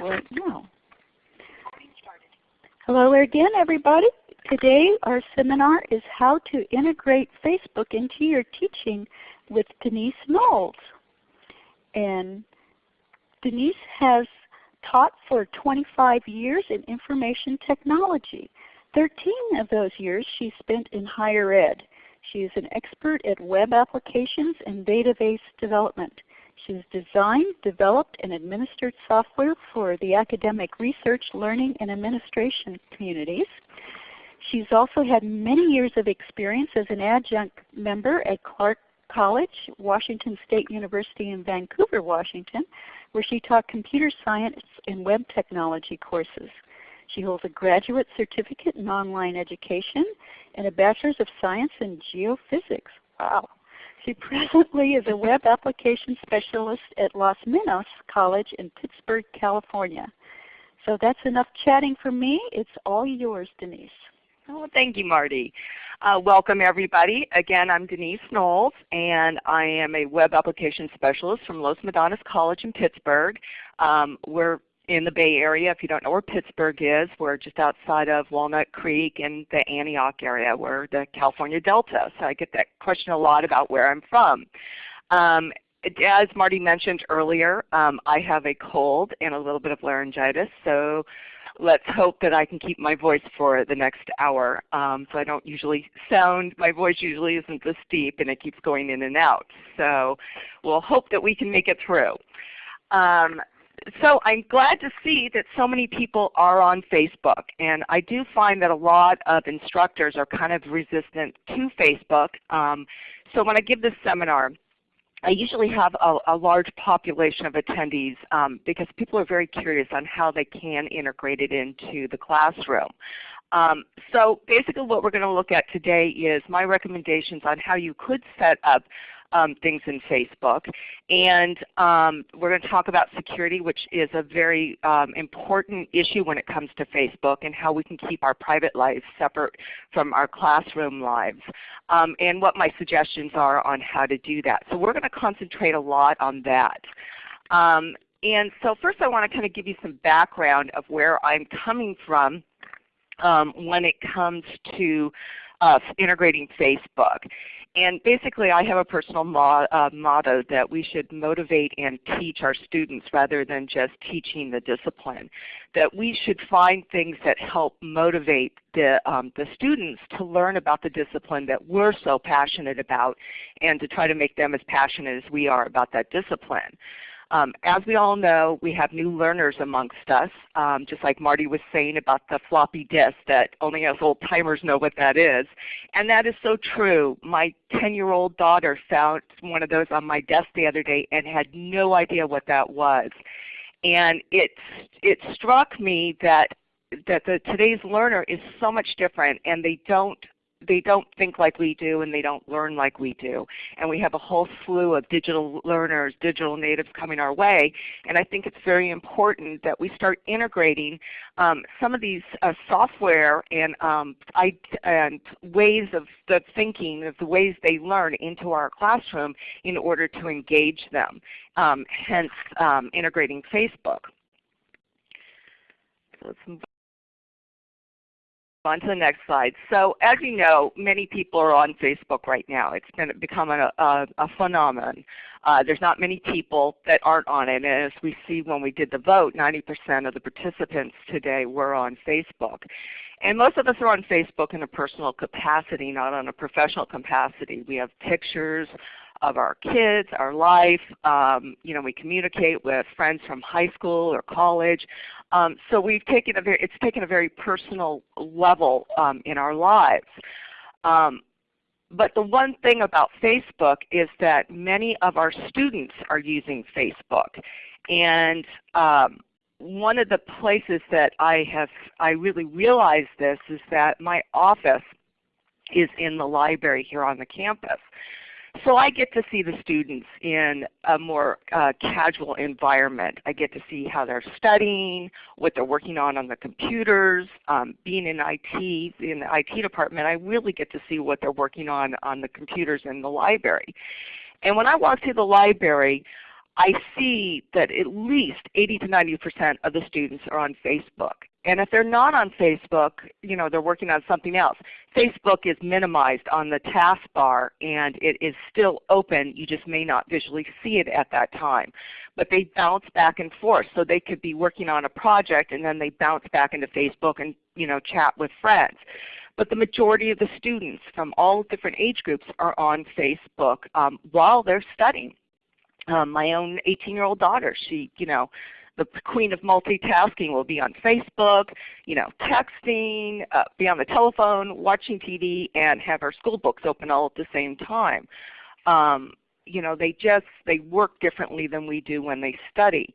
right now. Hello again everybody. Today our seminar is how to integrate Facebook into your teaching with Denise Knowles. And Denise has taught for 25 years in information technology. 13 of those years she spent in higher ed. She is an expert at web applications and database development. She's designed, developed, and administered software for the academic research, learning, and administration communities. She's also had many years of experience as an adjunct member at Clark College, Washington State University in Vancouver, Washington, where she taught computer science and web technology courses. She holds a graduate certificate in online education and a Bachelor's of Science in Geophysics. Wow. She presently is a web application specialist at Los Medanos College in Pittsburg, California. So that's enough chatting for me. It's all yours, Denise. Oh, thank you, Marty. Uh, welcome everybody. Again, I'm Denise Knowles, and I am a web application specialist from Los Medanos College in Pittsburg. Um, we're in the Bay Area. If you don't know where Pittsburg is, we're just outside of Walnut Creek in the Antioch area. We're the California Delta. So I get that question a lot about where I'm from. Um, as Marty mentioned earlier, um, I have a cold and a little bit of laryngitis. So let's hope that I can keep my voice for the next hour. Um, so I don't usually sound, my voice usually isn't this deep and it keeps going in and out. So we'll hope that we can make it through. Um, so I'm glad to see that so many people are on Facebook. And I do find that a lot of instructors are kind of resistant to Facebook. Um, so when I give this seminar, I usually have a, a large population of attendees um, because people are very curious on how they can integrate it into the classroom. Um, so basically what we're going to look at today is my recommendations on how you could set up um, things in Facebook. And um, we're going to talk about security, which is a very um, important issue when it comes to Facebook and how we can keep our private lives separate from our classroom lives. Um, and what my suggestions are on how to do that. So we're going to concentrate a lot on that. Um, and so first I want to kind of give you some background of where I'm coming from um, when it comes to uh, integrating Facebook. And basically I have a personal mo uh, motto that we should motivate and teach our students rather than just teaching the discipline. That we should find things that help motivate the, um, the students to learn about the discipline that we're so passionate about and to try to make them as passionate as we are about that discipline. Um, as we all know, we have new learners amongst us, um, just like Marty was saying about the floppy disk that only us old timers know what that is. And that is so true. My 10-year-old daughter found one of those on my desk the other day and had no idea what that was. And it, it struck me that that the, today's learner is so much different and they don't they don't think like we do and they don't learn like we do. And we have a whole slew of digital learners, digital natives coming our way. And I think it's very important that we start integrating um, some of these uh, software and, um, and ways of the thinking, of the ways they learn into our classroom in order to engage them, um, hence um, integrating Facebook. Let's move on to the next slide. So as you know, many people are on Facebook right now. It's been become a, a, a phenomenon. Uh, there's not many people that aren't on it. And as we see when we did the vote, 90% of the participants today were on Facebook. And most of us are on Facebook in a personal capacity, not on a professional capacity. We have pictures of our kids, our life. Um, you know, we communicate with friends from high school or college. Um, so we've taken a very, it's taken a very personal level um, in our lives. Um, but the one thing about Facebook is that many of our students are using Facebook. And um, one of the places that I have I really realized this is that my office is in the library here on the campus. So I get to see the students in a more uh, casual environment. I get to see how they're studying, what they're working on on the computers. Um, being in IT, in the IT department, I really get to see what they're working on on the computers in the library. And when I walk through the library, I see that at least 80 to 90% of the students are on Facebook. And if they're not on Facebook, you know, they're working on something else. Facebook is minimized on the taskbar and it is still open. You just may not visually see it at that time. But they bounce back and forth. So they could be working on a project and then they bounce back into Facebook and you know, chat with friends. But the majority of the students from all different age groups are on Facebook um, while they're studying um, my own 18-year-old daughter, she, you know, the queen of multitasking will be on Facebook, you know, texting, uh, be on the telephone, watching TV, and have her school books open all at the same time. Um, you know, they just they work differently than we do when they study.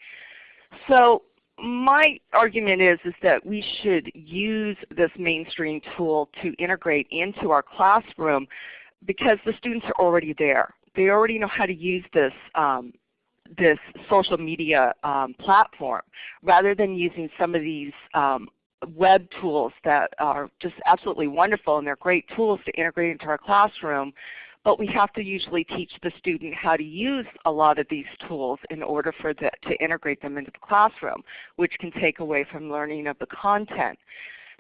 So my argument is is that we should use this mainstream tool to integrate into our classroom because the students are already there they already know how to use this um, this social media um, platform rather than using some of these um, web tools that are just absolutely wonderful and they're great tools to integrate into our classroom but we have to usually teach the student how to use a lot of these tools in order for the, to integrate them into the classroom, which can take away from learning of the content.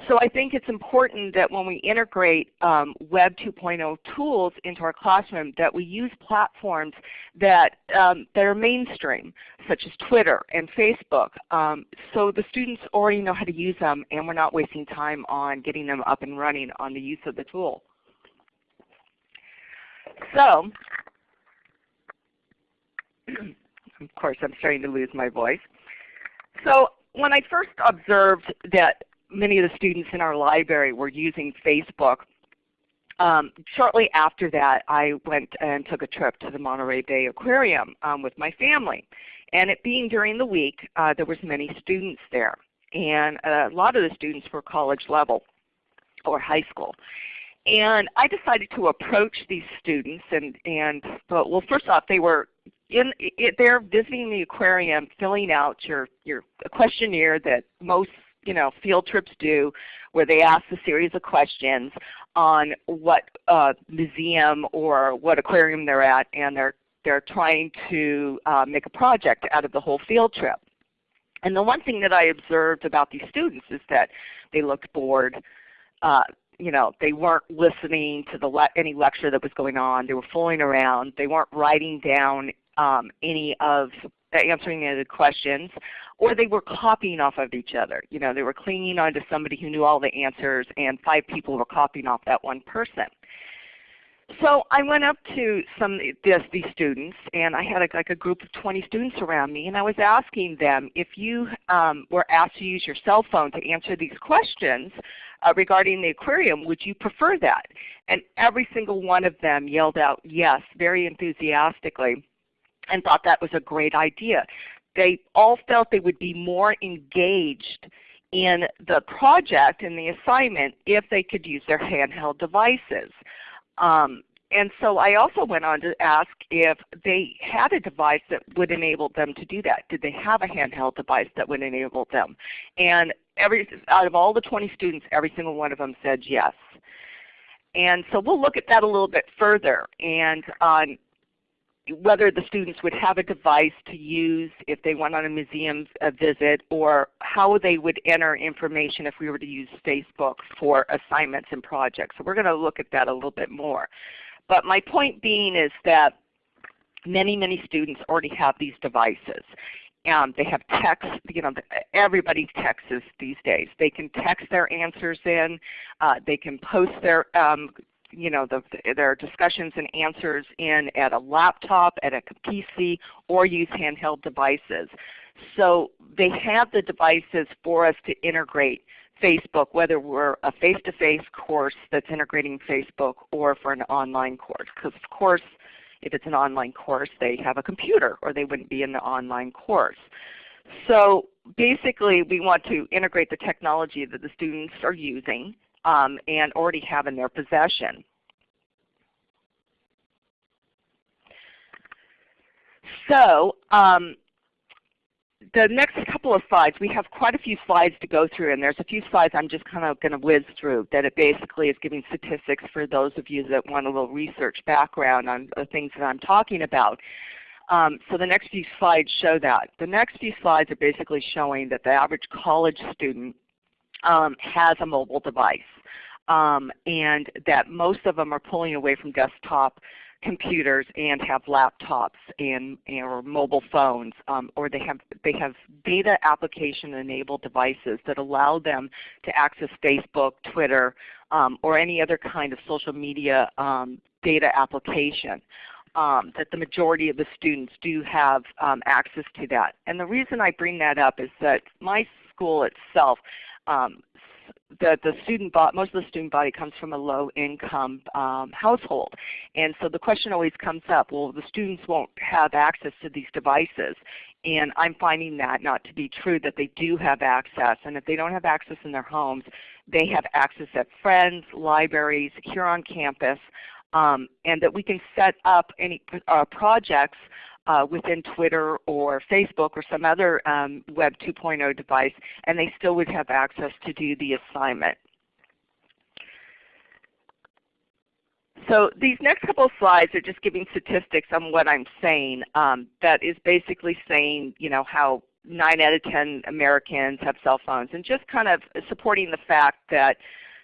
So I think it's important that when we integrate um, Web 2.0 tools into our classroom that we use platforms that, um, that are mainstream, such as Twitter and Facebook, um, so the students already know how to use them and we're not wasting time on getting them up and running on the use of the tool. So, of course I'm starting to lose my voice. So when I first observed that many of the students in our library were using Facebook. Um, shortly after that, I went and took a trip to the Monterey Bay Aquarium um, with my family. And it being during the week, uh, there was many students there. And a lot of the students were college level or high school. And I decided to approach these students and, and well first off they were in, it, they're visiting the aquarium filling out your, your questionnaire that most you know, field trips do where they ask a series of questions on what uh, museum or what aquarium they're at and they're, they're trying to uh, make a project out of the whole field trip. And the one thing that I observed about these students is that they looked bored. Uh, you know, they weren't listening to the le any lecture that was going on. They were fooling around. They weren't writing down um, any of answering the questions or they were copying off of each other. You know, they were clinging onto somebody who knew all the answers and five people were copying off that one person. So I went up to some this, these students, and I had a, like a group of 20 students around me, and I was asking them if you um, were asked to use your cell phone to answer these questions uh, regarding the aquarium, would you prefer that? And every single one of them yelled out yes, very enthusiastically, and thought that was a great idea they all felt they would be more engaged in the project and the assignment if they could use their handheld devices. Um, and so I also went on to ask if they had a device that would enable them to do that. Did they have a handheld device that would enable them? And every, out of all the 20 students, every single one of them said yes. And so we'll look at that a little bit further. And on whether the students would have a device to use if they went on a museum visit or how they would enter information if we were to use Facebook for assignments and projects. So we're going to look at that a little bit more. But my point being is that many, many students already have these devices. Um, they have text, you know, everybody texts these days. They can text their answers in. Uh, they can post their um, you know, the, their discussions and answers in at a laptop, at a PC, or use handheld devices. So they have the devices for us to integrate Facebook, whether we're a face-to-face -face course that's integrating Facebook or for an online course. Because of course, if it's an online course, they have a computer or they wouldn't be in the online course. So basically we want to integrate the technology that the students are using um, and already have in their possession. So um, the next couple of slides, we have quite a few slides to go through, and there's a few slides I'm just kind of going to whiz through that it basically is giving statistics for those of you that want a little research background on the things that I'm talking about. Um, so the next few slides show that. The next few slides are basically showing that the average college student um, has a mobile device um, and that most of them are pulling away from desktop computers and have laptops and, and or mobile phones um, or they have they have data application enabled devices that allow them to access Facebook, Twitter, um, or any other kind of social media um, data application. Um, that the majority of the students do have um, access to that. And the reason I bring that up is that my school itself um, the, the student body, most of the student body comes from a low income um, household. And so the question always comes up, well the students won't have access to these devices. And I'm finding that not to be true, that they do have access. And if they don't have access in their homes, they have access at friends, libraries, here on campus, um, and that we can set up any uh, projects uh, within Twitter or Facebook or some other um, Web 2.0 device, and they still would have access to do the assignment. So these next couple of slides are just giving statistics on what I'm saying. Um, that is basically saying you know, how 9 out of 10 Americans have cell phones and just kind of supporting the fact that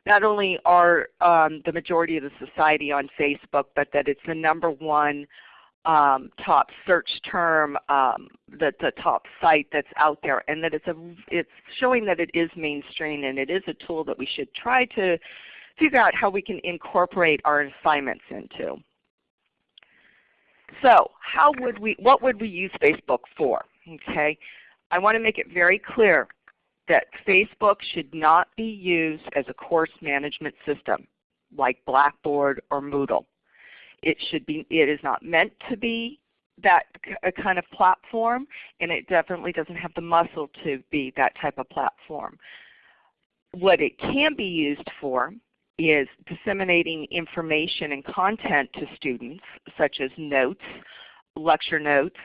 not only are um, the majority of the society on Facebook, but that it's the number one um, top search term, um, the, the top site that's out there, and that it's, a, it's showing that it is mainstream and it is a tool that we should try to figure out how we can incorporate our assignments into. So how would we, what would we use Facebook for? Okay, I want to make it very clear that Facebook should not be used as a course management system like Blackboard or Moodle. It should be. It is not meant to be that kind of platform, and it definitely doesn't have the muscle to be that type of platform. What it can be used for is disseminating information and content to students, such as notes, lecture notes,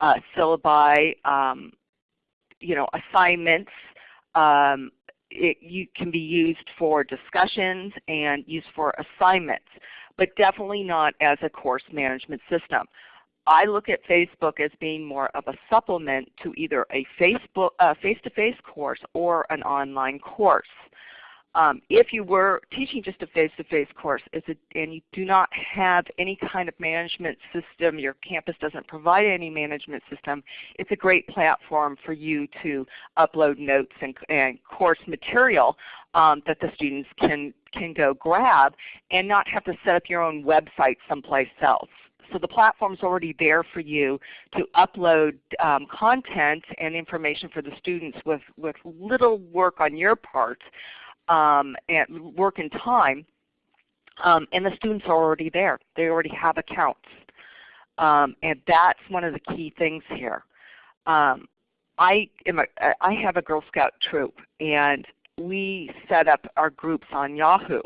uh, syllabi, um, you know, assignments. Um, it you can be used for discussions and used for assignments but definitely not as a course management system. I look at Facebook as being more of a supplement to either a Facebook uh, face-to-face -face course or an online course. Um, if you were teaching just a face-to-face -face course and you do not have any kind of management system, your campus doesn't provide any management system, it's a great platform for you to upload notes and, and course material um, that the students can, can go grab and not have to set up your own website someplace else. So the platform is already there for you to upload um, content and information for the students with, with little work on your part um, and work and time. Um, and the students are already there. They already have accounts. Um, and that's one of the key things here. Um, I, am a, I have a Girl Scout troop and we set up our groups on Yahoo.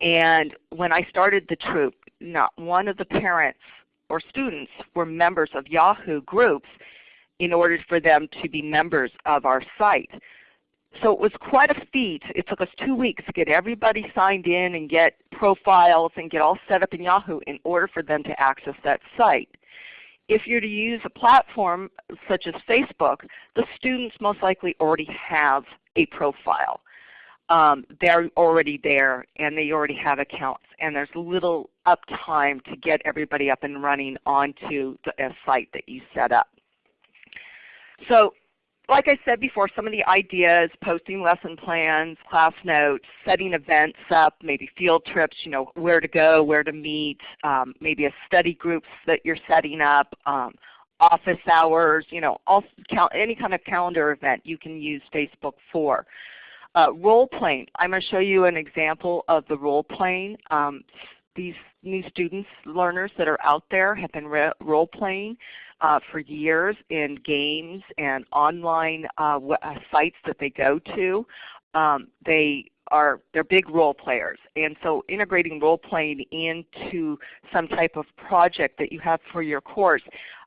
And when I started the troop, not one of the parents or students were members of Yahoo groups in order for them to be members of our site. So it was quite a feat. It took us two weeks to get everybody signed in and get profiles and get all set up in Yahoo in order for them to access that site. If you're to use a platform such as Facebook, the students most likely already have a profile. Um, they're already there and they already have accounts and there's little uptime to get everybody up and running onto the site that you set up. So like I said before, some of the ideas, posting lesson plans, class notes, setting events up, maybe field trips, you know, where to go, where to meet, um, maybe a study groups that you're setting up, um, office hours, you know, all, any kind of calendar event you can use Facebook for. Uh, role playing. I'm going to show you an example of the role playing. Um, these new students, learners that are out there have been role playing uh, for years in games and online uh, uh, sites that they go to. Um, they are they're big role players, and so integrating role playing into some type of project that you have for your course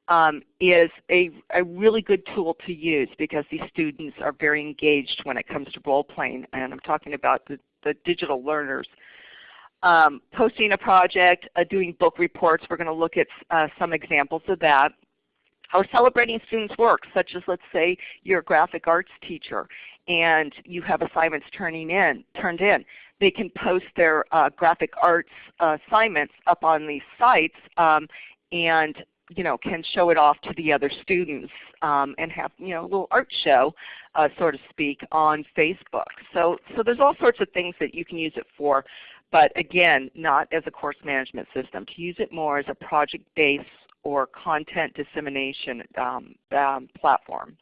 um, is a, a really good tool to use because these students are very engaged when it comes to role playing, and I'm talking about the, the digital learners um, posting a project, uh, doing book reports. We're going to look at uh, some examples of that. or celebrating students' work, such as let's say you're a graphic arts teacher and you have assignments turning in, turned in. They can post their uh, graphic arts uh, assignments up on these sites um, and you know, can show it off to the other students um, and have you know, a little art show, uh, so to speak, on Facebook. So, so there's all sorts of things that you can use it for, but again, not as a course management system. To use it more as a project-based or content dissemination um, um, platform.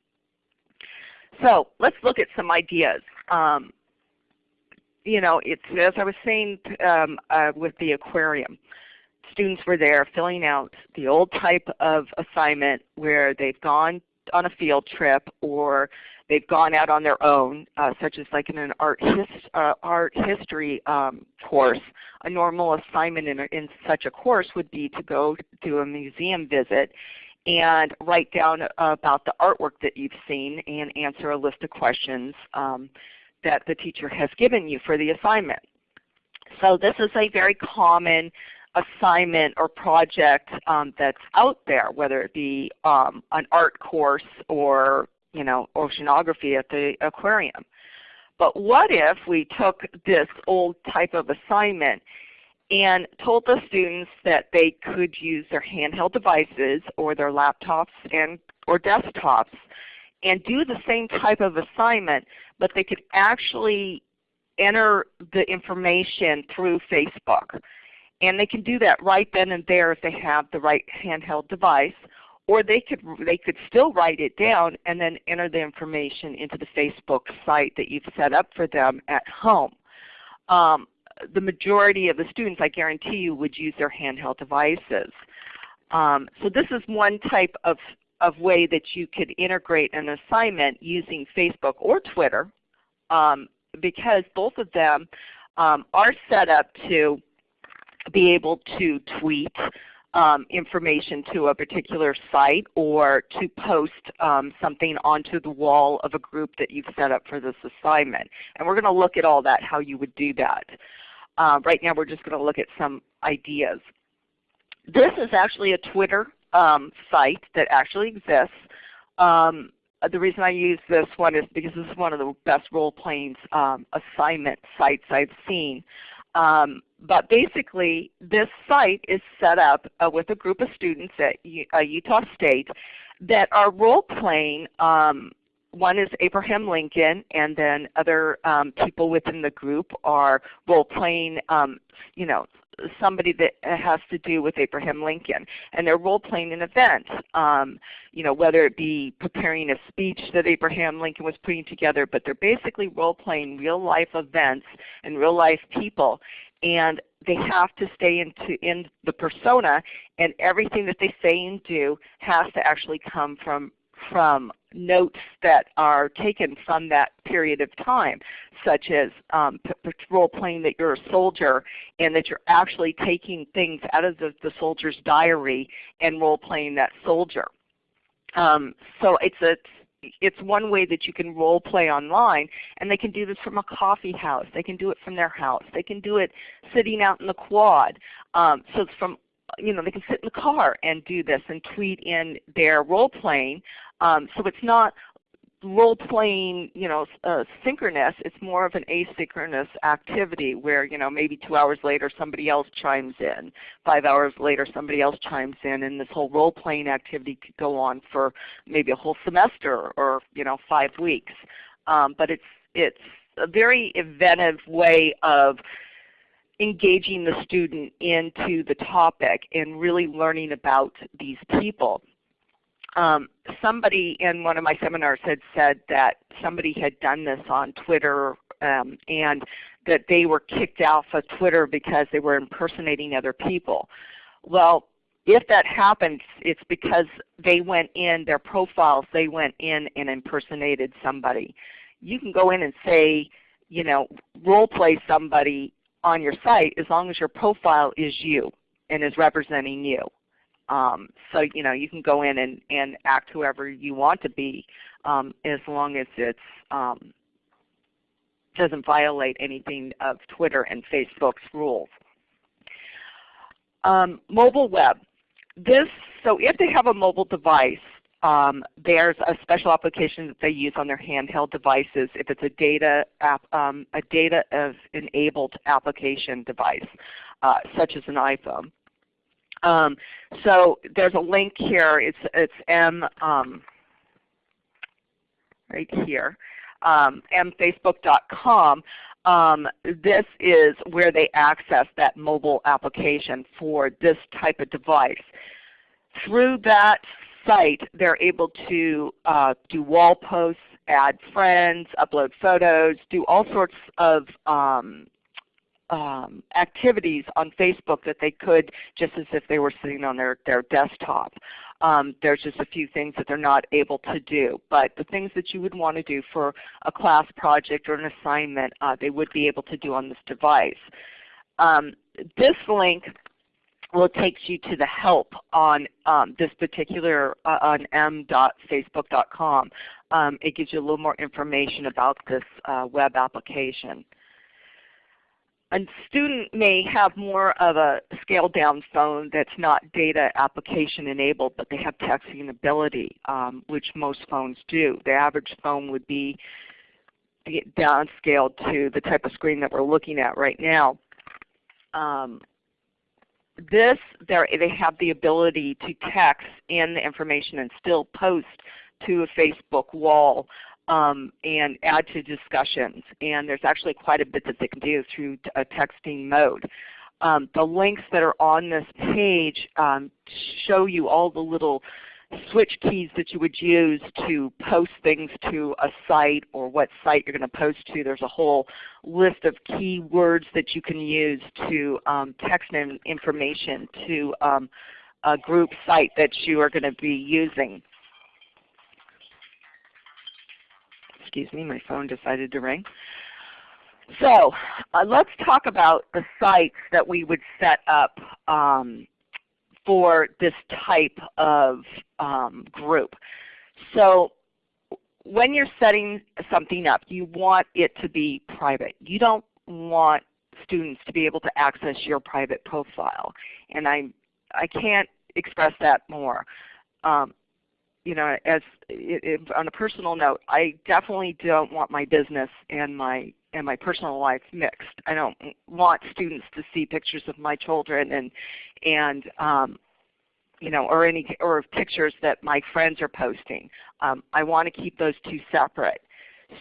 So let's look at some ideas. Um, you know, it's as I was saying um, uh, with the aquarium students were there filling out the old type of assignment where they've gone on a field trip or they've gone out on their own, uh, such as like in an art, uh, art history um, course. A normal assignment in, a, in such a course would be to go do a museum visit and write down about the artwork that you've seen and answer a list of questions um, that the teacher has given you for the assignment. So this is a very common assignment or project um, that's out there, whether it be um, an art course or you know oceanography at the aquarium. But what if we took this old type of assignment and told the students that they could use their handheld devices or their laptops and or desktops and do the same type of assignment, but they could actually enter the information through Facebook. And they can do that right then and there if they have the right handheld device. Or they could, they could still write it down and then enter the information into the Facebook site that you've set up for them at home. Um, the majority of the students, I guarantee you, would use their handheld devices. Um, so this is one type of, of way that you could integrate an assignment using Facebook or Twitter um, because both of them um, are set up to be able to tweet um, information to a particular site or to post um, something onto the wall of a group that you've set up for this assignment. And we're going to look at all that, how you would do that. Uh, right now we're just going to look at some ideas. This is actually a Twitter um, site that actually exists. Um, the reason I use this one is because this is one of the best role-playing um, assignment sites I've seen. Um, but basically, this site is set up uh, with a group of students at U uh, Utah State that are role-playing. Um, one is Abraham Lincoln, and then other um, people within the group are role-playing, um, you know, somebody that has to do with Abraham Lincoln. And they're role-playing an event, um, you know, whether it be preparing a speech that Abraham Lincoln was putting together, but they're basically role-playing real-life events and real-life people. And they have to stay into in the persona, and everything that they say and do has to actually come from from notes that are taken from that period of time, such as um, role playing that you're a soldier and that you're actually taking things out of the, the soldier's diary and role playing that soldier. Um, so it's a it's one way that you can role play online and they can do this from a coffee house. They can do it from their house. They can do it sitting out in the quad. Um, so it's from you know, they can sit in the car and do this and tweet in their role playing. Um, so it's not role playing, you know, uh, synchronous. It's more of an asynchronous activity where, you know, maybe two hours later somebody else chimes in. Five hours later somebody else chimes in, and this whole role playing activity could go on for maybe a whole semester or, you know, five weeks. Um, but it's it's a very inventive way of engaging the student into the topic and really learning about these people. Um, somebody in one of my seminars had said that somebody had done this on Twitter um, and that they were kicked off of Twitter because they were impersonating other people. Well, if that happens, it's because they went in, their profiles, they went in and impersonated somebody. You can go in and say, you know, role play somebody on your site as long as your profile is you and is representing you. Um, so you know you can go in and, and act whoever you want to be um, as long as it um, doesn't violate anything of Twitter and Facebook's rules. Um, mobile web. This, so if they have a mobile device, um, there's a special application that they use on their handheld devices if it's a data app, um, a data of enabled application device, uh, such as an iPhone. Um, so there's a link here. It's it's m um, right here, um, mfacebook.com. Um, this is where they access that mobile application for this type of device. Through that site, they're able to uh, do wall posts, add friends, upload photos, do all sorts of um, um, activities on Facebook that they could just as if they were sitting on their, their desktop. Um, there's just a few things that they're not able to do. But the things that you would want to do for a class project or an assignment, uh, they would be able to do on this device. Um, this link will take you to the help on um, this particular, uh, on m.facebook.com. Um, it gives you a little more information about this uh, web application. A student may have more of a scaled down phone that's not data application enabled, but they have texting ability, um, which most phones do. The average phone would be downscaled to the type of screen that we're looking at right now. Um, this, they have the ability to text in the information and still post to a Facebook wall um, and add to discussions. And there's actually quite a bit that they can do through a texting mode. Um, the links that are on this page um, show you all the little switch keys that you would use to post things to a site or what site you're going to post to. There's a whole list of keywords that you can use to um, text information to um, a group site that you are going to be using. Excuse me, my phone decided to ring. So uh, let's talk about the sites that we would set up um, for this type of um, group. So when you're setting something up, you want it to be private. You don't want students to be able to access your private profile. And I, I can't express that more. Um, you know, as it, it, on a personal note, I definitely don't want my business and my and my personal life mixed. I don't want students to see pictures of my children and and um, you know, or any or pictures that my friends are posting. Um, I want to keep those two separate.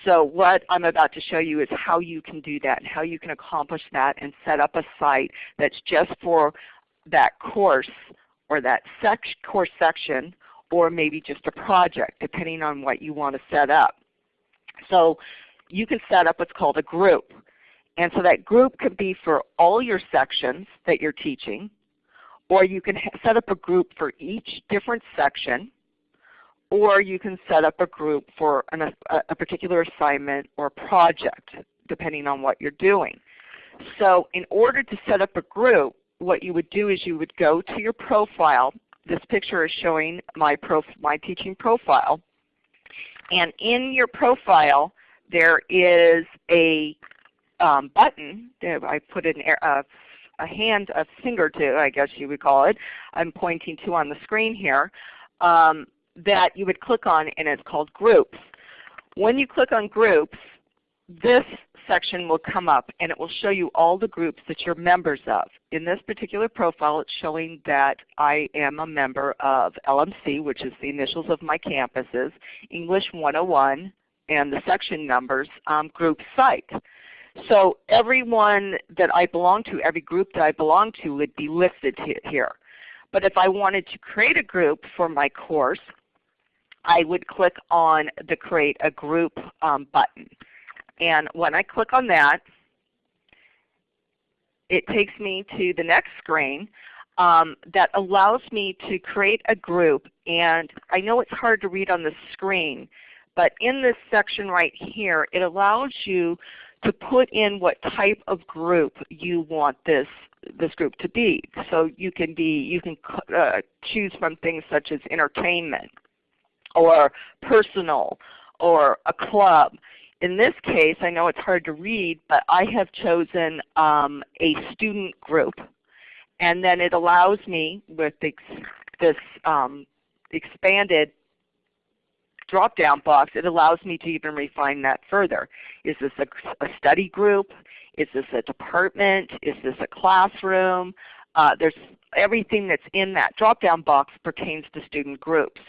So what I'm about to show you is how you can do that and how you can accomplish that and set up a site that's just for that course or that sec course section or maybe just a project depending on what you want to set up. So you can set up what's called a group. And so that group could be for all your sections that you're teaching, or you can set up a group for each different section, or you can set up a group for an, a, a particular assignment or project depending on what you're doing. So in order to set up a group, what you would do is you would go to your profile. This picture is showing my, my teaching profile. And in your profile, there is a um, button. I put an, a a hand, a finger to, I guess you would call it, I'm pointing to on the screen here, um, that you would click on and it's called Groups. When you click on Groups, this section will come up and it will show you all the groups that you're members of. In this particular profile it's showing that I am a member of LMC, which is the initials of my campuses, English 101, and the section numbers, um, group site. So everyone that I belong to, every group that I belong to would be listed here. But if I wanted to create a group for my course, I would click on the Create a Group um, button. And when I click on that, it takes me to the next screen um, that allows me to create a group. And I know it's hard to read on the screen, but in this section right here, it allows you to put in what type of group you want this this group to be. So you can be you can uh, choose from things such as entertainment or personal or a club. In this case, I know it's hard to read, but I have chosen um, a student group. And then it allows me with this um, expanded drop-down box, it allows me to even refine that further. Is this a, a study group? Is this a department? Is this a classroom? Uh, there's everything that's in that drop-down box pertains to student groups.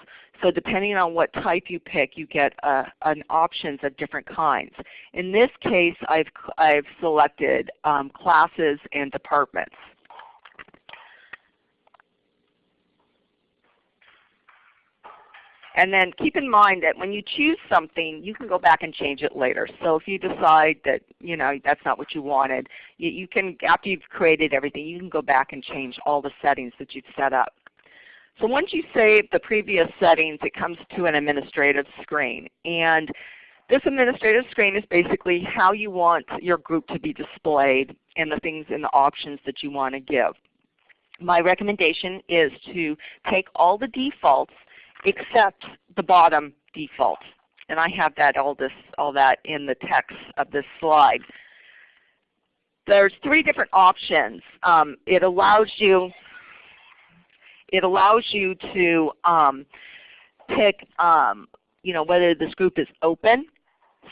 So depending on what type you pick, you get uh, an options of different kinds. In this case, I've, I've selected um, classes and departments. And then keep in mind that when you choose something, you can go back and change it later. So if you decide that you know that's not what you wanted, you, you can after you've created everything, you can go back and change all the settings that you've set up. So once you save the previous settings, it comes to an administrative screen. And this administrative screen is basically how you want your group to be displayed and the things and the options that you want to give. My recommendation is to take all the defaults except the bottom default. And I have that all this all that in the text of this slide. There's three different options. Um, it allows you it allows you to um, pick um, you know, whether this group is open.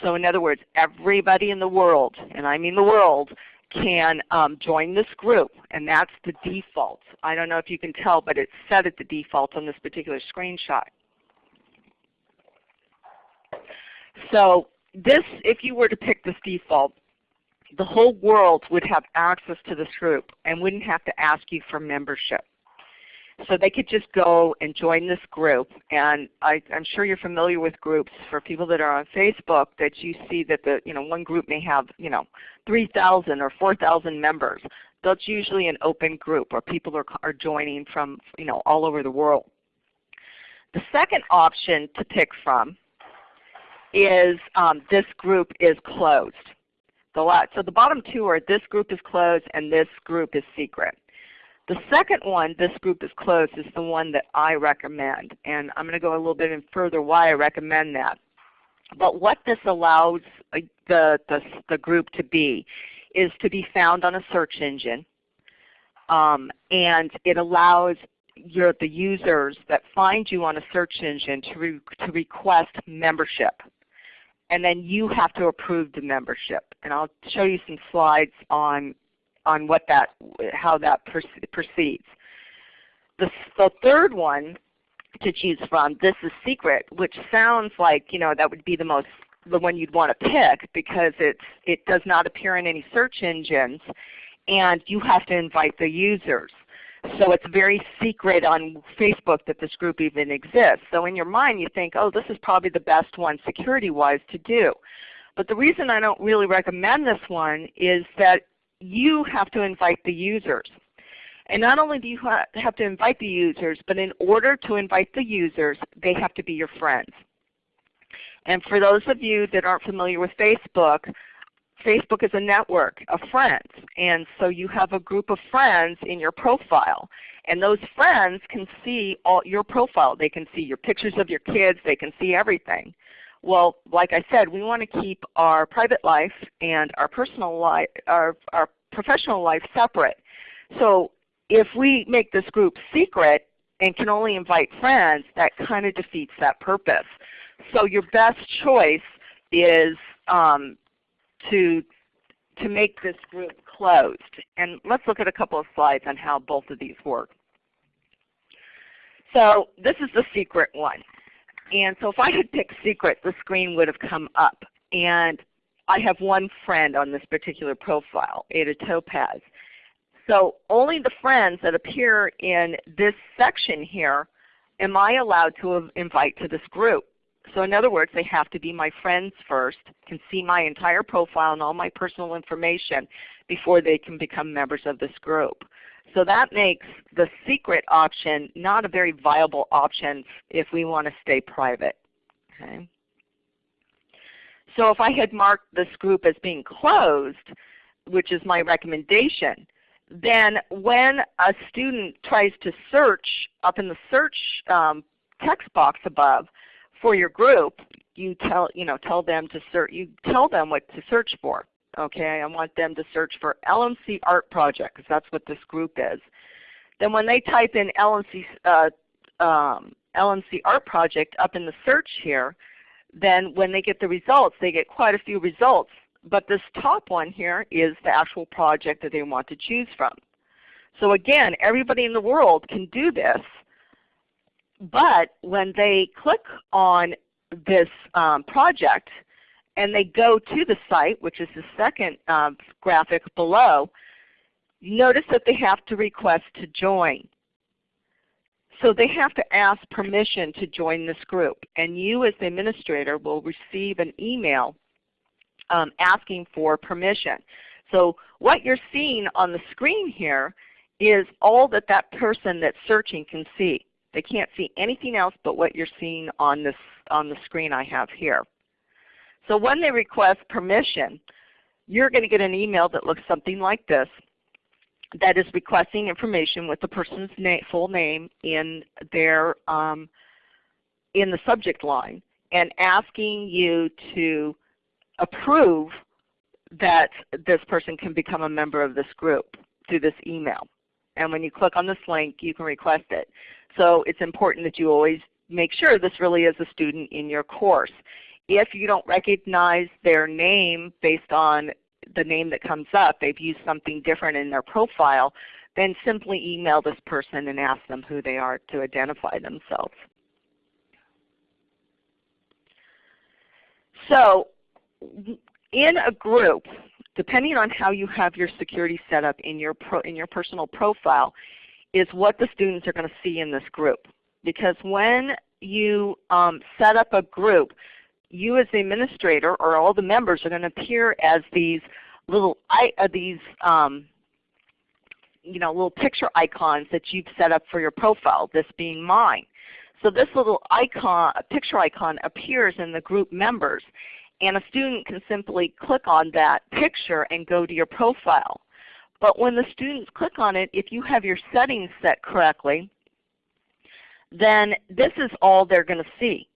So in other words, everybody in the world, and I mean the world, can um, join this group, and that's the default. I don't know if you can tell, but it's set at the default on this particular screenshot. So this, if you were to pick this default, the whole world would have access to this group and wouldn't have to ask you for membership. So they could just go and join this group. And I, am sure you're familiar with groups for people that are on Facebook that you see that the you know one group may have you know 3,000 or 4,000 members. That's usually an open group where people are, are joining from you know all over the world. The second option to pick from is um, this group is closed. The, so the bottom two are this group is closed and this group is secret. The second one, this group is closed, is the one that I recommend. And I'm going to go a little bit in further why I recommend that. But what this allows uh, the, the, the group to be is to be found on a search engine. Um, and it allows your, the users that find you on a search engine to, re, to request membership. And then you have to approve the membership. And I'll show you some slides on on what that, how that proceeds. The, the third one to choose from, this is secret, which sounds like you know that would be the most the one you'd want to pick because it's it does not appear in any search engines, and you have to invite the users. So it's very secret on Facebook that this group even exists. So in your mind you think, oh, this is probably the best one security-wise to do. But the reason I don't really recommend this one is that you have to invite the users. And not only do you have to invite the users, but in order to invite the users, they have to be your friends. And for those of you that aren't familiar with Facebook, Facebook is a network of friends. And so you have a group of friends in your profile. And those friends can see all your profile. They can see your pictures of your kids. They can see everything. Well, like I said, we want to keep our private life and our personal life, our, our professional life separate. So if we make this group secret and can only invite friends, that kind of defeats that purpose. So your best choice is um, to, to make this group closed. And let's look at a couple of slides on how both of these work. So this is the secret one. And so if I had picked secret, the screen would have come up. And I have one friend on this particular profile, Ada Topaz. So only the friends that appear in this section here am I allowed to invite to this group. So in other words, they have to be my friends first, can see my entire profile and all my personal information before they can become members of this group. So that makes the secret option not a very viable option if we want to stay private. Okay. So if I had marked this group as being closed, which is my recommendation, then when a student tries to search up in the search um, text box above for your group, you tell you know tell them to search you tell them what to search for. Okay, I want them to search for LMC Art Project because that's what this group is. Then when they type in LMC, uh, um, LMC Art Project up in the search here, then when they get the results, they get quite a few results. But this top one here is the actual project that they want to choose from. So again, everybody in the world can do this, but when they click on this um, project and they go to the site, which is the second um, graphic below, notice that they have to request to join. So they have to ask permission to join this group. And you as the administrator will receive an email um, asking for permission. So what you're seeing on the screen here is all that that person that's searching can see. They can't see anything else but what you're seeing on, this, on the screen I have here. So when they request permission, you're going to get an email that looks something like this that is requesting information with the person's na full name in their um, in the subject line and asking you to approve that this person can become a member of this group through this email. And when you click on this link, you can request it. So it's important that you always make sure this really is a student in your course. If you don't recognize their name based on the name that comes up, they've used something different in their profile, then simply email this person and ask them who they are to identify themselves. So in a group, depending on how you have your security set up in your, pro, in your personal profile, is what the students are going to see in this group. Because when you um, set up a group, you as the administrator or all the members are going to appear as these little uh, these um, you know little picture icons that you've set up for your profile. This being mine. So this little icon, picture icon appears in the group members, and a student can simply click on that picture and go to your profile. But when the students click on it, if you have your settings set correctly, then this is all they're going to see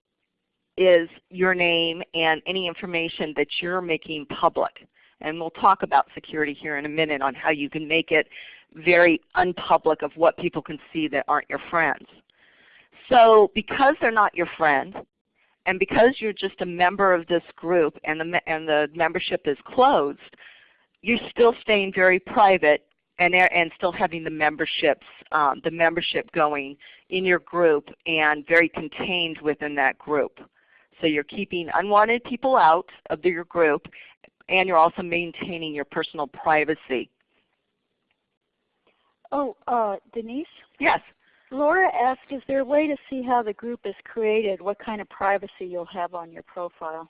is your name and any information that you're making public. And we'll talk about security here in a minute on how you can make it very unpublic of what people can see that aren't your friends. So because they're not your friend, and because you're just a member of this group and the, and the membership is closed, you're still staying very private and, and still having the memberships, um, the membership going in your group and very contained within that group. So you're keeping unwanted people out of your group and you're also maintaining your personal privacy. Oh, uh, Denise? Yes. Laura asked, is there a way to see how the group is created, what kind of privacy you'll have on your profile?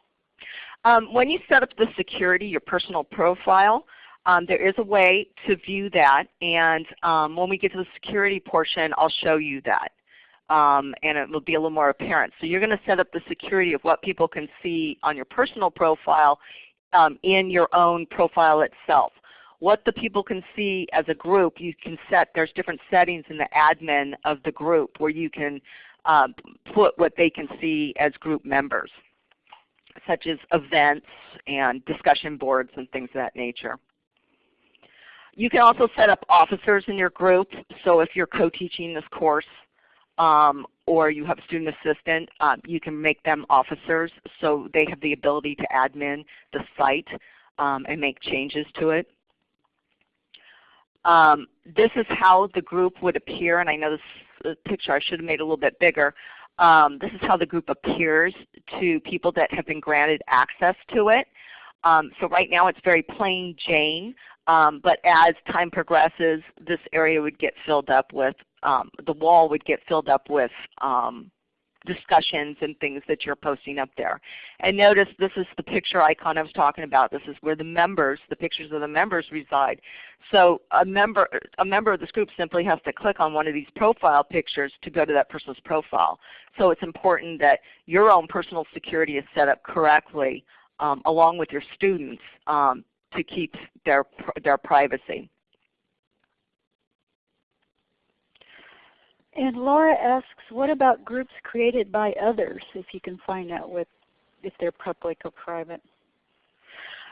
Um, when you set up the security, your personal profile, um, there is a way to view that. And um, when we get to the security portion, I'll show you that. Um, and it will be a little more apparent. So you're going to set up the security of what people can see on your personal profile um, in your own profile itself what the people can see as a group, you can set, there's different settings in the admin of the group where you can um, put what they can see as group members, such as events and discussion boards and things of that nature. You can also set up officers in your group. So if you're co-teaching this course um, or you have a student assistant, um, you can make them officers so they have the ability to admin the site um, and make changes to it. Um, this is how the group would appear, and I know this picture I should have made a little bit bigger. Um, this is how the group appears to people that have been granted access to it. Um, so right now it's very plain Jane, but as time progresses, this area would get filled up with, um, the wall would get filled up with um, discussions and things that you're posting up there. And notice this is the picture icon I was talking about. This is where the members, the pictures of the members reside. So a member, a member of this group simply has to click on one of these profile pictures to go to that person's profile. So it's important that your own personal security is set up correctly um, along with your students um, to keep their, their privacy. And Laura asks, what about groups created by others, if you can find out what, if they're public or private?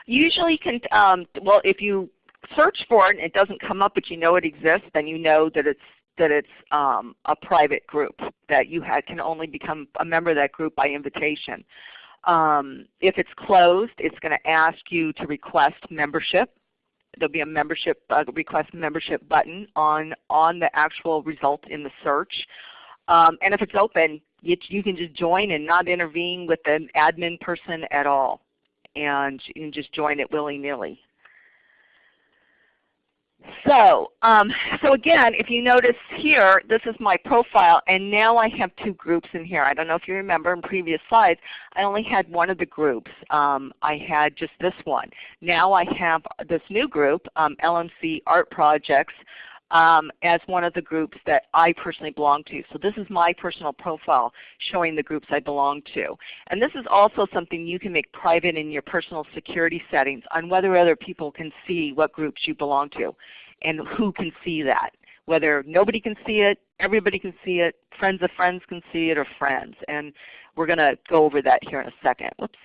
Usually, can, um, well, if you search for it and it doesn't come up but you know it exists, then you know that it's that it's um, a private group, that you can only become a member of that group by invitation. Um, if it's closed, it's going to ask you to request membership. There'll be a membership uh, request membership button on, on the actual result in the search. Um, and if it's open, you, you, can just join and not intervene with an admin person at all. And you can just join it willy-nilly. So, um, so again, if you notice here, this is my profile, and now I have two groups in here. I don't know if you remember in previous slides, I only had one of the groups. Um, I had just this one. Now I have this new group, um, LMC Art Projects, um, as one of the groups that I personally belong to. So this is my personal profile showing the groups I belong to. And this is also something you can make private in your personal security settings on whether other people can see what groups you belong to and who can see that. Whether nobody can see it, everybody can see it, friends of friends can see it, or friends. And we're going to go over that here in a second. Whoops.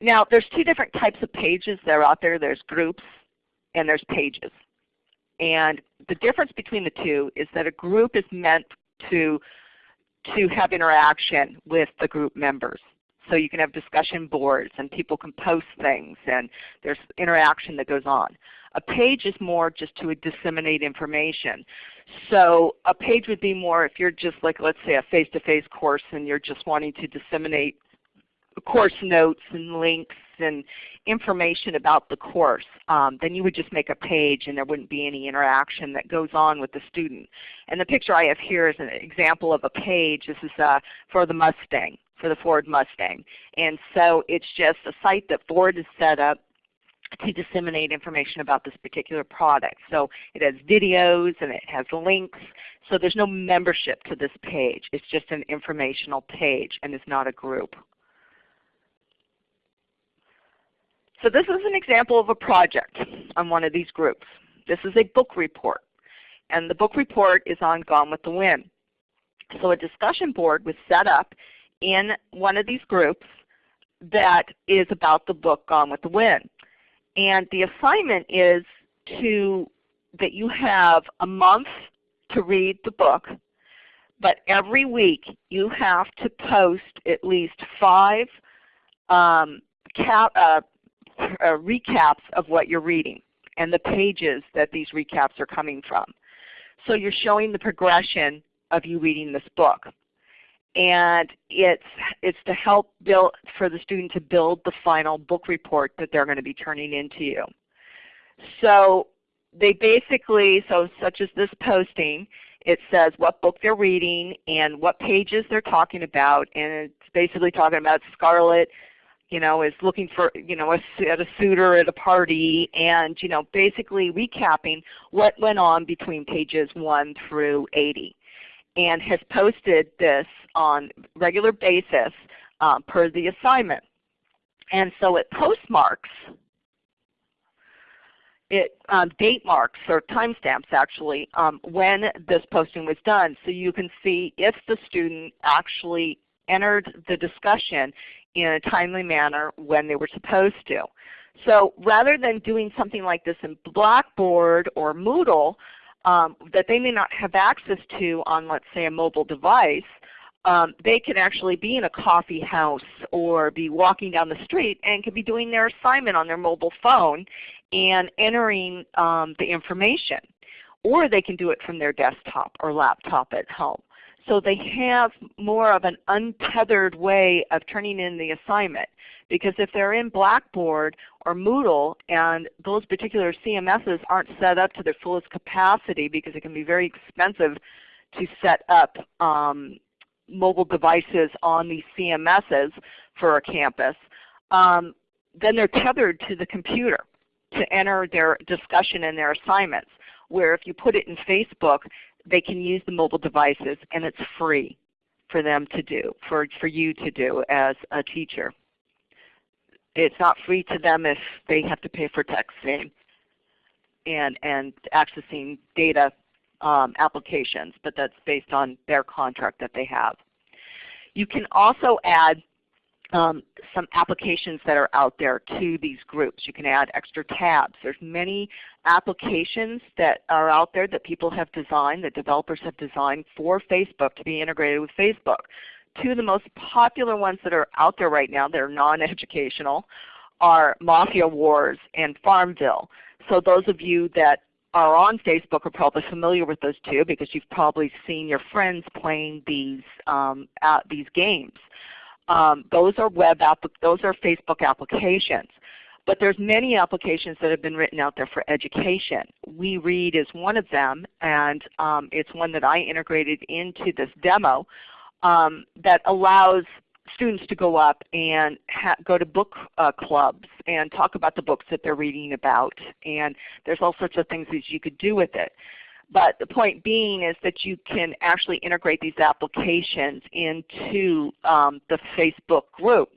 Now there's two different types of pages that are out there. There's groups and there's pages. And the difference between the two is that a group is meant to, to have interaction with the group members. So you can have discussion boards and people can post things and there's interaction that goes on. A page is more just to disseminate information. So a page would be more if you're just like let's say a face-to-face -face course and you're just wanting to disseminate course notes and links and information about the course, um, then you would just make a page and there wouldn't be any interaction that goes on with the student. And the picture I have here is an example of a page. This is uh, for the Mustang, for the Ford Mustang. And so it's just a site that Ford has set up to disseminate information about this particular product. So it has videos and it has links. So there's no membership to this page. It's just an informational page and it's not a group. So this is an example of a project on one of these groups. This is a book report. And the book report is on Gone with the Wind. So a discussion board was set up in one of these groups that is about the book Gone with the Wind. And the assignment is to that you have a month to read the book, but every week you have to post at least five um, uh, uh, recaps of what you're reading and the pages that these recaps are coming from. So you're showing the progression of you reading this book. And it's, it's to help build, for the student to build the final book report that they're going to be turning into you. So they basically, so such as this posting, it says what book they're reading and what pages they're talking about, and it's basically talking about Scarlett you know, is looking for, you know, a, at a suitor at a party and, you know, basically recapping what went on between pages 1 through 80 and has posted this on regular basis um, per the assignment. And so it postmarks, it um, date marks or timestamps actually um, when this posting was done so you can see if the student actually entered the discussion in a timely manner when they were supposed to. So rather than doing something like this in Blackboard or Moodle um, that they may not have access to on let's say a mobile device, um, they could actually be in a coffee house or be walking down the street and could be doing their assignment on their mobile phone and entering um, the information. Or they can do it from their desktop or laptop at home. So they have more of an untethered way of turning in the assignment. Because if they're in Blackboard or Moodle and those particular CMSs aren't set up to their fullest capacity because it can be very expensive to set up um, mobile devices on these CMSs for a campus, um, then they're tethered to the computer to enter their discussion and their assignments. Where if you put it in Facebook, they can use the mobile devices and it's free for them to do, for, for you to do as a teacher. It's not free to them if they have to pay for texting and, and accessing data um, applications, but that's based on their contract that they have. You can also add um, some applications that are out there to these groups. You can add extra tabs. There's many applications that are out there that people have designed, that developers have designed for Facebook to be integrated with Facebook. Two of the most popular ones that are out there right now that are non-educational are Mafia Wars and Farmville. So those of you that are on Facebook are probably familiar with those two because you've probably seen your friends playing these, um, these games. Um, those are web those are Facebook applications. But there's many applications that have been written out there for education. We Read is one of them, and um, it's one that I integrated into this demo um, that allows students to go up and go to book uh, clubs and talk about the books that they're reading about. And there's all sorts of things that you could do with it. But the point being is that you can actually integrate these applications into um, the Facebook group.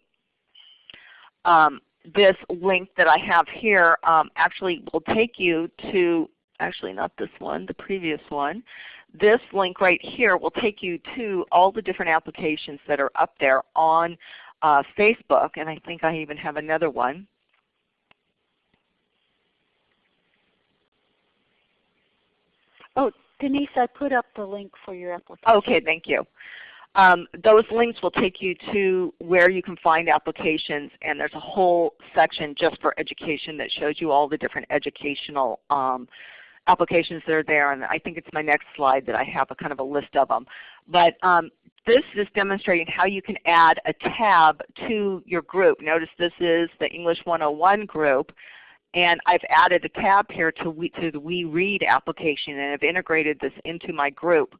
Um, this link that I have here um, actually will take you to, actually not this one, the previous one. This link right here will take you to all the different applications that are up there on uh, Facebook, and I think I even have another one. Oh, Denise, I put up the link for your application. Okay, thank you. Um, those links will take you to where you can find applications and there's a whole section just for education that shows you all the different educational um, applications that are there and I think it's my next slide that I have a kind of a list of them. But um, this is demonstrating how you can add a tab to your group. Notice this is the English 101 group and I've added a tab here to, we, to the We Read application and I've integrated this into my group.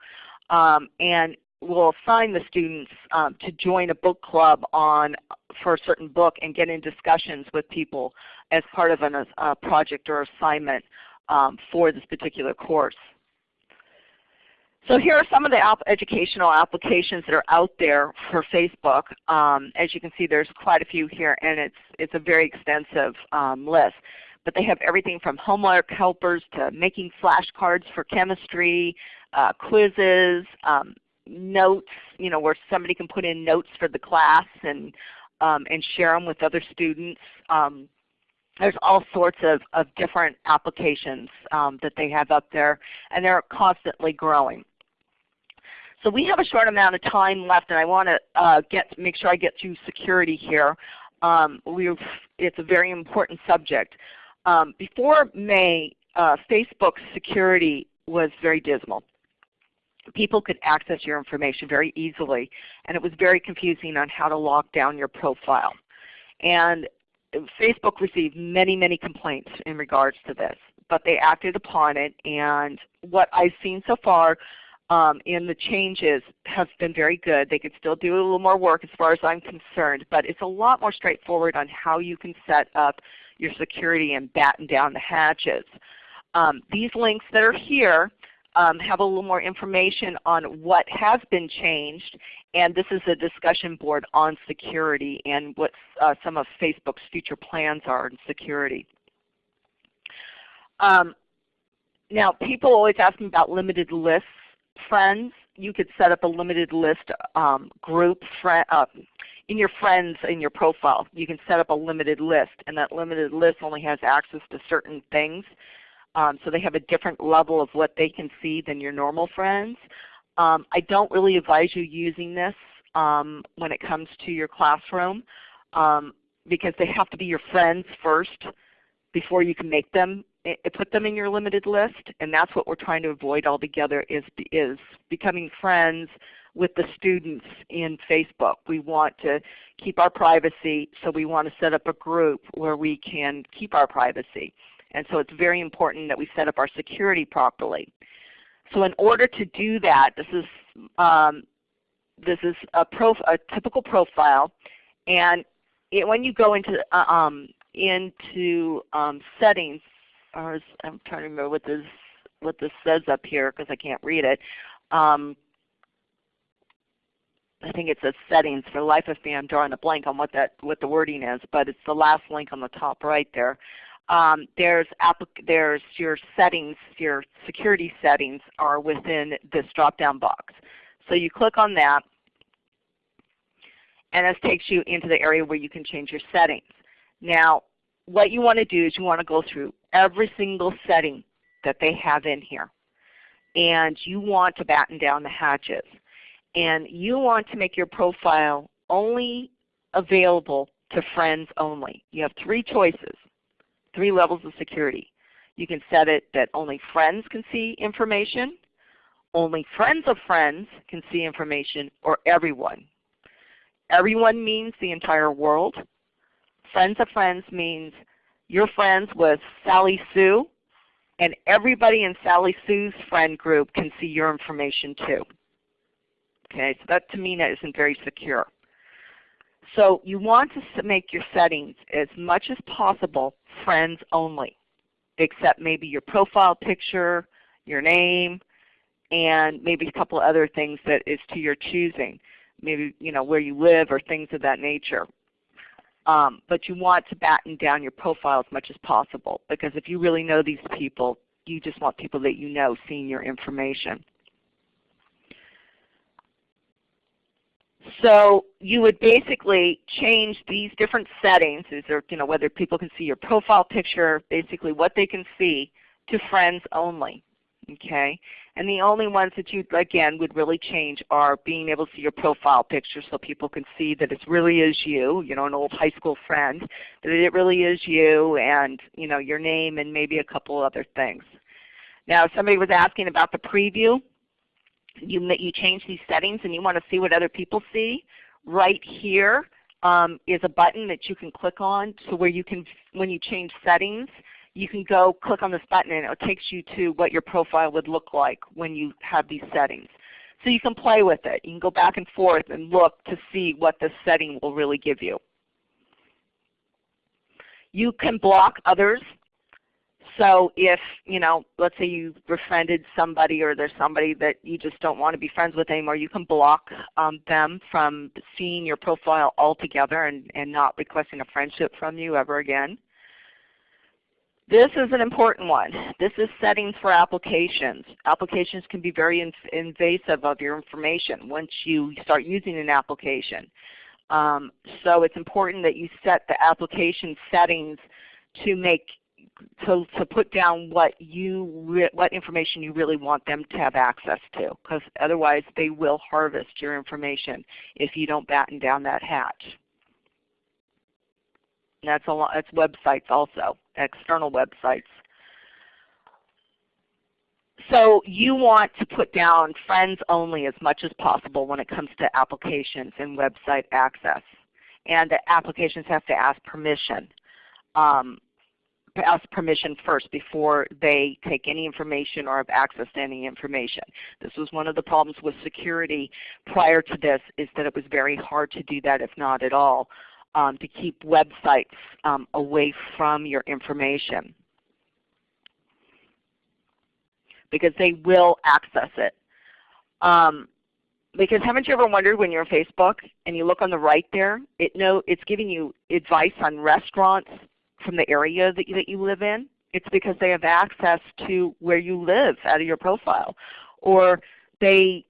Um, and we'll assign the students um, to join a book club on for a certain book and get in discussions with people as part of a project or assignment um, for this particular course. So here are some of the educational applications that are out there for Facebook. Um, as you can see there's quite a few here and it's, it's a very extensive um, list. But they have everything from homework helpers to making flashcards for chemistry, uh, quizzes, um, notes, you know, where somebody can put in notes for the class and, um, and share them with other students. Um, there's all sorts of, of different applications um, that they have up there and they're constantly growing. So we have a short amount of time left and I want to uh, get make sure I get through security here. Um, it's a very important subject. Um, before May, uh, Facebook's security was very dismal. People could access your information very easily, and it was very confusing on how to lock down your profile. And Facebook received many, many complaints in regards to this, but they acted upon it. And what I've seen so far um, in the changes have been very good. They could still do a little more work as far as I'm concerned, but it's a lot more straightforward on how you can set up your security and batten down the hatches. Um, these links that are here um, have a little more information on what has been changed and this is a discussion board on security and what uh, some of Facebook's future plans are in security. Um, now people always ask me about limited lists. Friends, you could set up a limited list um, group uh, in your friends in your profile. You can set up a limited list and that limited list only has access to certain things. Um, so they have a different level of what they can see than your normal friends. Um, I don't really advise you using this um, when it comes to your classroom um, because they have to be your friends first before you can make them put them in your limited list and that's what we're trying to avoid altogether is, is becoming friends with the students in Facebook. We want to keep our privacy so we want to set up a group where we can keep our privacy. And so it's very important that we set up our security properly. So in order to do that, this is um, this is a, a typical profile, and it, when you go into uh, um, into um, settings, or I'm trying to remember what this what this says up here because I can't read it. Um, I think it says settings. For life of me, I'm drawing a blank on what that what the wording is, but it's the last link on the top right there. Um, there's, there's your settings, your security settings are within this drop-down box. So you click on that, And this takes you into the area where you can change your settings. Now, what you want to do is you want to go through every single setting that they have in here. And you want to batten down the hatches. And you want to make your profile only available to friends only. You have three choices, three levels of security. You can set it that only friends can see information, only friends of friends can see information, or everyone. Everyone means the entire world. Friends of friends means you're friends with Sally Sue, and everybody in Sally Sue's friend group can see your information too. Okay, so that to me that isn't very secure. So you want to make your settings as much as possible friends only, except maybe your profile picture, your name, and maybe a couple other things that is to your choosing. Maybe you know where you live or things of that nature. Um, but you want to batten down your profile as much as possible because if you really know these people, you just want people that you know seeing your information. So you would basically change these different settings, is there, you know, whether people can see your profile picture, basically what they can see, to friends only. Okay? And the only ones that you, again, would really change are being able to see your profile picture so people can see that it really is you, you know, an old high school friend, that it really is you and, you know, your name and maybe a couple other things. Now somebody was asking about the preview you, you change these settings and you want to see what other people see, right here um, is a button that you can click on so where you can, when you change settings, you can go click on this button and it takes you to what your profile would look like when you have these settings. So you can play with it. You can go back and forth and look to see what the setting will really give you. You can block others so if, you know, let's say you befriended somebody or there's somebody that you just don't want to be friends with anymore, you can block um, them from seeing your profile altogether and, and not requesting a friendship from you ever again. This is an important one. This is settings for applications. Applications can be very inv invasive of your information once you start using an application. Um, so it's important that you set the application settings to make to, to put down what you what information you really want them to have access to because otherwise they will harvest your information if you don't batten down that hatch. That's a lot, that's websites also, external websites. So you want to put down friends only as much as possible when it comes to applications and website access. And the applications have to ask permission. Um, ask permission first before they take any information or have access to any information. This was one of the problems with security prior to this is that it was very hard to do that if not at all, um, to keep websites um, away from your information because they will access it. Um, because haven't you ever wondered when you're on Facebook and you look on the right there, it know it's giving you advice on restaurants from the area that you, that you live in. It's because they have access to where you live out of your profile. Or they,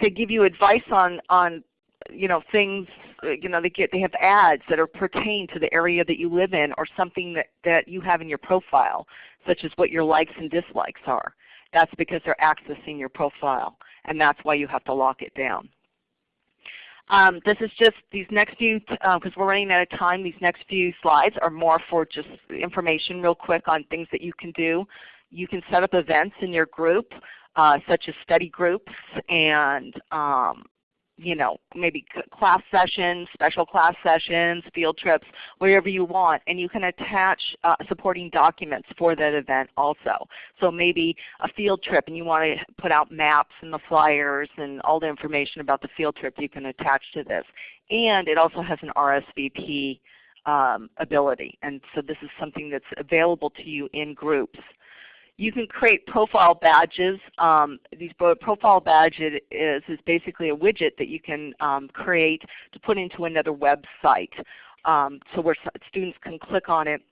they give you advice on, on you know, things, you know, they, get, they have ads that are pertain to the area that you live in or something that, that you have in your profile, such as what your likes and dislikes are. That's because they're accessing your profile, and that's why you have to lock it down. Um, this is just these next few, because uh, we're running out of time, these next few slides are more for just information real quick on things that you can do. You can set up events in your group, uh, such as study groups and um, you know, maybe class sessions, special class sessions, field trips, wherever you want. And you can attach uh, supporting documents for that event also. So maybe a field trip and you want to put out maps and the flyers and all the information about the field trip you can attach to this. And it also has an RSVP um, ability. And so this is something that's available to you in groups. You can create profile badges. Um, these profile badge is, is basically a widget that you can um, create to put into another website. Um, so where students can click on it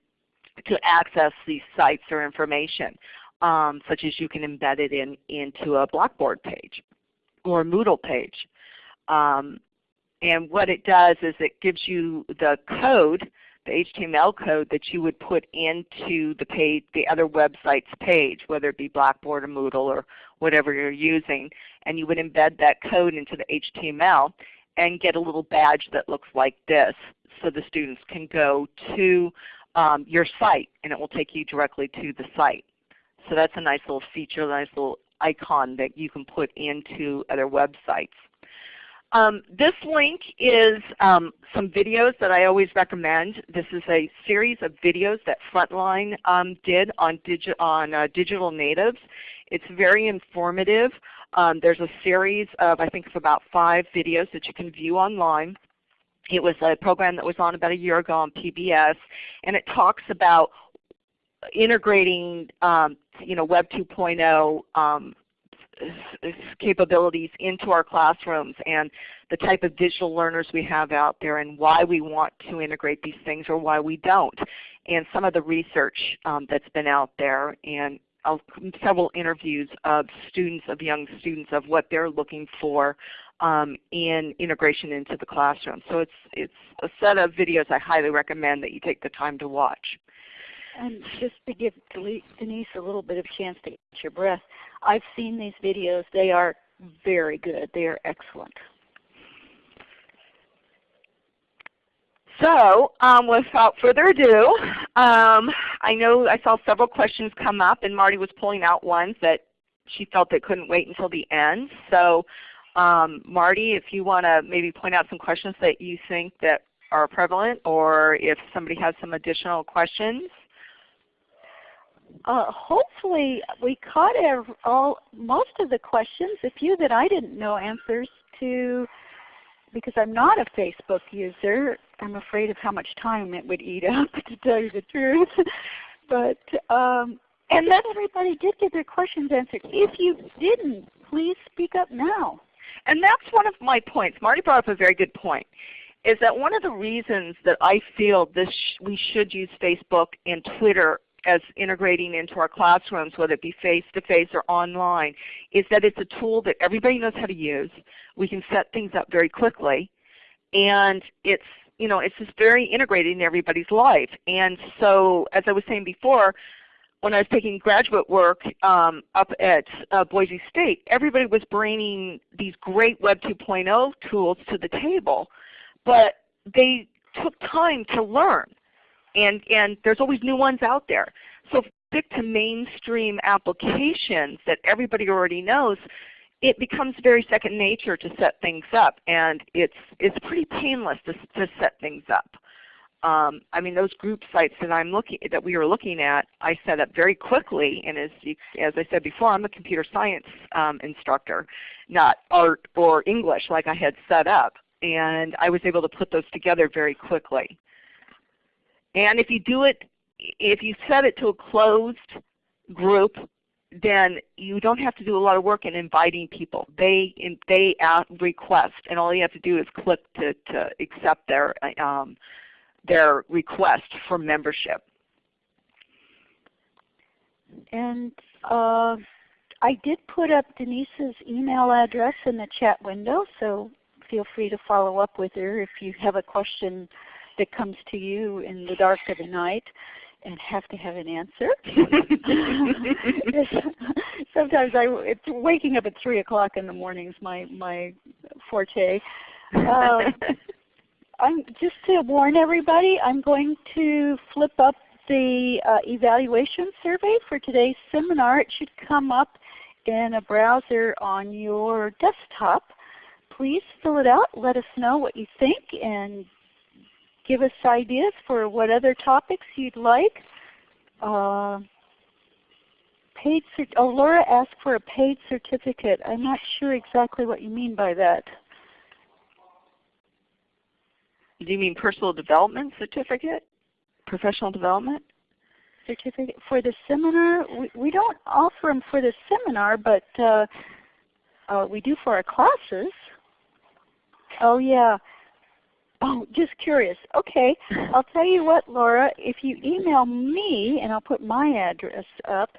to access these sites or information, um, such as you can embed it in, into a Blackboard page or a Moodle page. Um, And what it does is it gives you the code, the HTML code that you would put into the page, the other website's page, whether it be Blackboard or Moodle or whatever you're using. And you would embed that code into the HTML and get a little badge that looks like this so the students can go to um, your site and it will take you directly to the site. So that's a nice little feature, a nice little icon that you can put into other websites. Um, this link is um, some videos that I always recommend. This is a series of videos that Frontline um, did on, digi on uh, digital natives. It's very informative. Um, there's a series of I think it's about five videos that you can view online. It was a program that was on about a year ago on PBS, and it talks about integrating um, you know, Web 2.0 um, capabilities into our classrooms and the type of digital learners we have out there and why we want to integrate these things or why we don't. And some of the research um, that's been out there and uh, several interviews of students, of young students, of what they're looking for um, in integration into the classroom. So it's, it's a set of videos I highly recommend that you take the time to watch. And just to give Denise a little bit of chance to catch your breath, I've seen these videos. They are very good. They are excellent. So um, without further ado, um, I know I saw several questions come up and Marty was pulling out ones that she felt that couldn't wait until the end. So um, Marty, if you want to maybe point out some questions that you think that are prevalent or if somebody has some additional questions. Uh, hopefully we caught all most of the questions. A few that I didn't know answers to because I'm not a Facebook user. I'm afraid of how much time it would eat up to tell you the truth. but um, and then everybody did get their questions answered. If you didn't, please speak up now. And that's one of my points. Marty brought up a very good point is that one of the reasons that I feel this sh we should use Facebook and Twitter as integrating into our classrooms, whether it be face-to-face -face or online, is that it's a tool that everybody knows how to use. We can set things up very quickly. And it's, you know, it's just very integrated in everybody's life. And so as I was saying before, when I was taking graduate work um, up at uh, Boise State, everybody was bringing these great Web 2.0 tools to the table, but they took time to learn and, and there's always new ones out there. So stick to mainstream applications that everybody already knows, it becomes very second nature to set things up, and it's it's pretty painless to, to set things up. Um, I mean, those group sites that I'm looking that we were looking at, I set up very quickly. And as you, as I said before, I'm a computer science um, instructor, not art or English like I had set up. And I was able to put those together very quickly. And if you do it, if you set it to a closed group, then you don't have to do a lot of work in inviting people. They they request, and all you have to do is click to, to accept their um, their request for membership. And uh, I did put up Denise's email address in the chat window, so feel free to follow up with her if you have a question that comes to you in the dark of the night and have to have an answer. Sometimes I, it's waking up at three o'clock in the morning is my my forte. Uh, I'm just to warn everybody, I'm going to flip up the uh, evaluation survey for today's seminar. It should come up in a browser on your desktop. Please fill it out. Let us know what you think and give us ideas for what other topics you'd like. Uh, paid oh, Laura asked for a paid certificate. I'm not sure exactly what you mean by that. Do you mean personal development certificate? Professional development? Certificate for the seminar? We, we don't offer them for the seminar, but uh, uh, we do for our classes. Oh yeah. Oh, just curious. Okay, I'll tell you what, Laura. If you email me, and I'll put my address up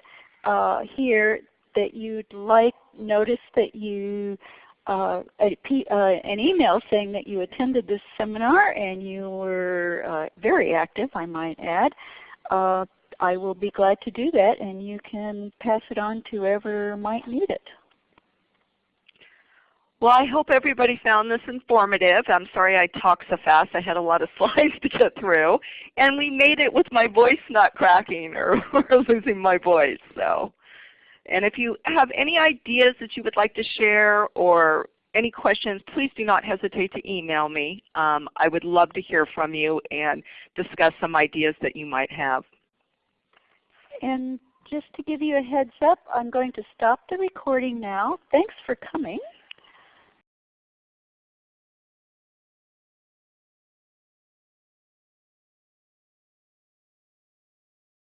uh, here, that you'd like, notice that you uh, a, uh, an email saying that you attended this seminar and you were uh, very active, I might add, uh, I will be glad to do that and you can pass it on to whoever might need it. Well, I hope everybody found this informative. I'm sorry I talked so fast. I had a lot of slides to get through. And we made it with my voice not cracking or, losing my voice. So, And if you have any ideas that you would like to share or any questions, please do not hesitate to email me. Um, I would love to hear from you and discuss some ideas that you might have. And just to give you a heads up, I'm going to stop the recording now. Thanks for coming.